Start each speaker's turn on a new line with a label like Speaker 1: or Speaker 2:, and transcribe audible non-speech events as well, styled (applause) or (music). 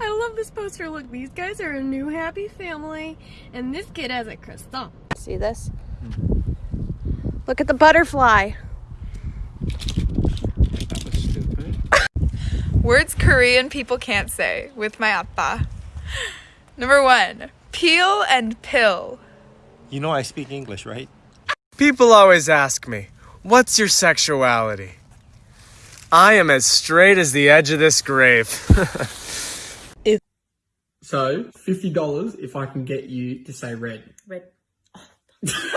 Speaker 1: I love this poster. Look, these guys are a new happy family, and this kid has a croissant. See this? Hmm. Look at the butterfly.
Speaker 2: That was stupid. (laughs)
Speaker 3: Words Korean people can't say with my appa. Number one, peel and pill.
Speaker 4: You know I speak English, right?
Speaker 5: People always ask me, what's your sexuality? I am as straight as the edge of this grave. (laughs)
Speaker 6: So, $50 if I can get you to say red.
Speaker 7: Red. (laughs)